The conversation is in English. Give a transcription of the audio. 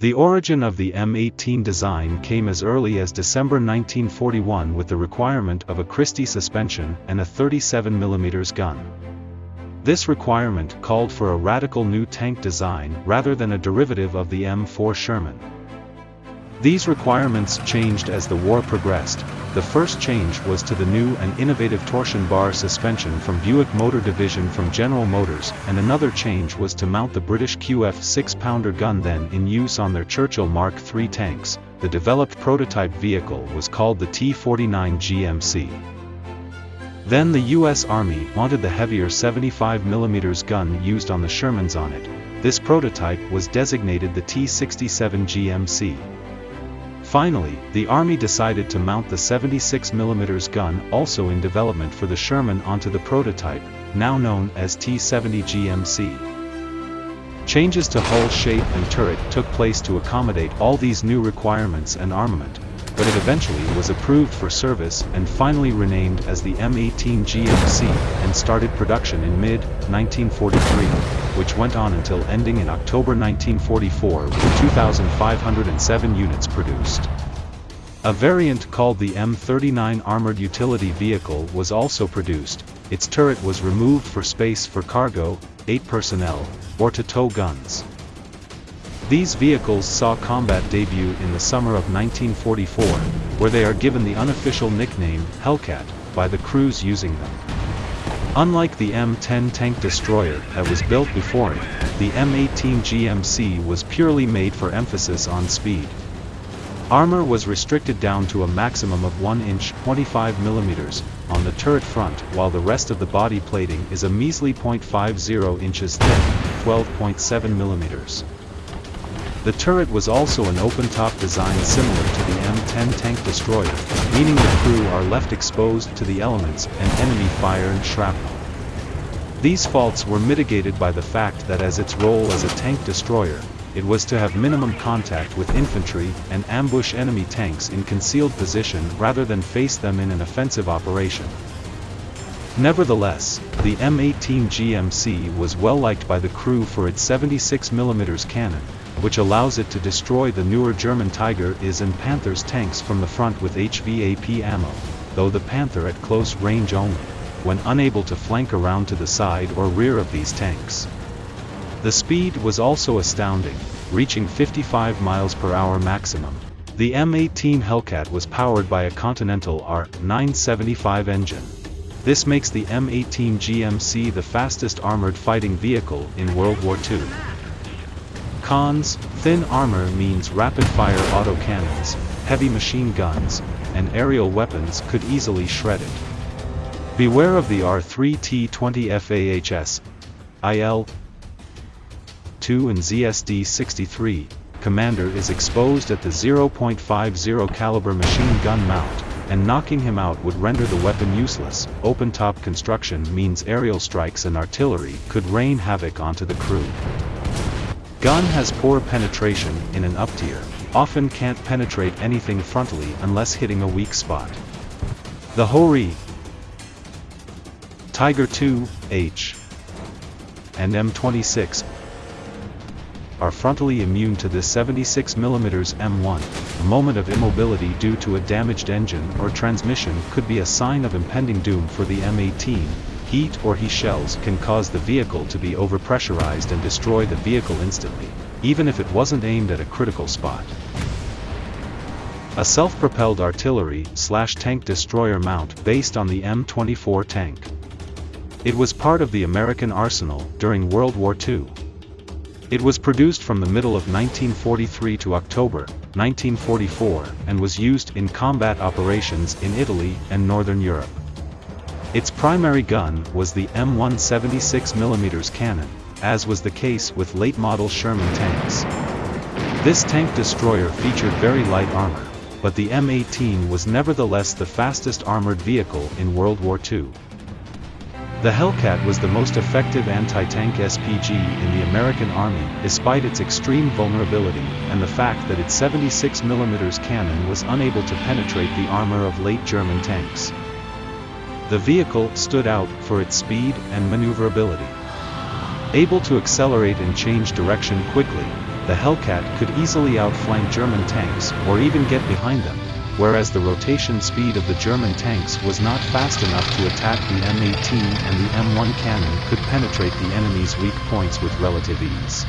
The origin of the M18 design came as early as December 1941 with the requirement of a Christie suspension and a 37mm gun. This requirement called for a radical new tank design rather than a derivative of the M4 Sherman. These requirements changed as the war progressed. The first change was to the new and innovative torsion bar suspension from Buick Motor Division from General Motors, and another change was to mount the British QF 6-pounder gun then in use on their Churchill Mark III tanks. The developed prototype vehicle was called the T-49 GMC. Then the U.S. Army wanted the heavier 75mm gun used on the Shermans on it. This prototype was designated the T-67 GMC. Finally, the Army decided to mount the 76mm gun also in development for the Sherman onto the prototype, now known as T-70 GMC. Changes to hull shape and turret took place to accommodate all these new requirements and armament, but it eventually was approved for service and finally renamed as the M18 GMC and started production in mid-1943 which went on until ending in October 1944 with 2,507 units produced. A variant called the M39 Armored Utility Vehicle was also produced, its turret was removed for space for cargo, 8 personnel, or to tow guns. These vehicles saw combat debut in the summer of 1944, where they are given the unofficial nickname Hellcat by the crews using them. Unlike the M10 tank destroyer that was built before it, the M18 GMC was purely made for emphasis on speed. Armor was restricted down to a maximum of 1 inch 25 mm on the turret front while the rest of the body plating is a measly 0.50 inches thick, 12.7 mm. The turret was also an open-top design similar to the M10 tank destroyer, meaning the crew are left exposed to the elements and enemy fire and shrapnel. These faults were mitigated by the fact that as its role as a tank destroyer, it was to have minimum contact with infantry and ambush enemy tanks in concealed position rather than face them in an offensive operation. Nevertheless, the M18 GMC was well liked by the crew for its 76mm cannon, which allows it to destroy the newer German Tiger IS and Panther's tanks from the front with HVAP ammo, though the Panther at close range only, when unable to flank around to the side or rear of these tanks. The speed was also astounding, reaching 55 miles per hour maximum. The M18 Hellcat was powered by a Continental R975 engine. This makes the M18 GMC the fastest armored fighting vehicle in World War II. Cons, thin armor means rapid-fire autocannons, heavy machine guns, and aerial weapons could easily shred it. Beware of the R3T20 FAHS, IL, 2 and ZSD-63, commander is exposed at the 0.50 caliber machine gun mount, and knocking him out would render the weapon useless. Open-top construction means aerial strikes and artillery could rain havoc onto the crew. Gun has poor penetration in an up tier, often can't penetrate anything frontally unless hitting a weak spot. The Ho-Ri, Tiger II, H, and M26 are frontally immune to this 76mm M1. A moment of immobility due to a damaged engine or transmission could be a sign of impending doom for the M18, HEAT or HE shells can cause the vehicle to be overpressurized and destroy the vehicle instantly, even if it wasn't aimed at a critical spot. A self-propelled artillery slash tank destroyer mount based on the M24 tank. It was part of the American arsenal during World War II. It was produced from the middle of 1943 to October 1944 and was used in combat operations in Italy and Northern Europe. Its primary gun was the M176mm cannon, as was the case with late-model Sherman tanks. This tank destroyer featured very light armor, but the M18 was nevertheless the fastest armored vehicle in World War II. The Hellcat was the most effective anti-tank SPG in the American Army despite its extreme vulnerability and the fact that its 76mm cannon was unable to penetrate the armor of late German tanks. The vehicle stood out for its speed and maneuverability. Able to accelerate and change direction quickly, the Hellcat could easily outflank German tanks or even get behind them, whereas the rotation speed of the German tanks was not fast enough to attack the M18 and the M1 cannon could penetrate the enemy's weak points with relative ease.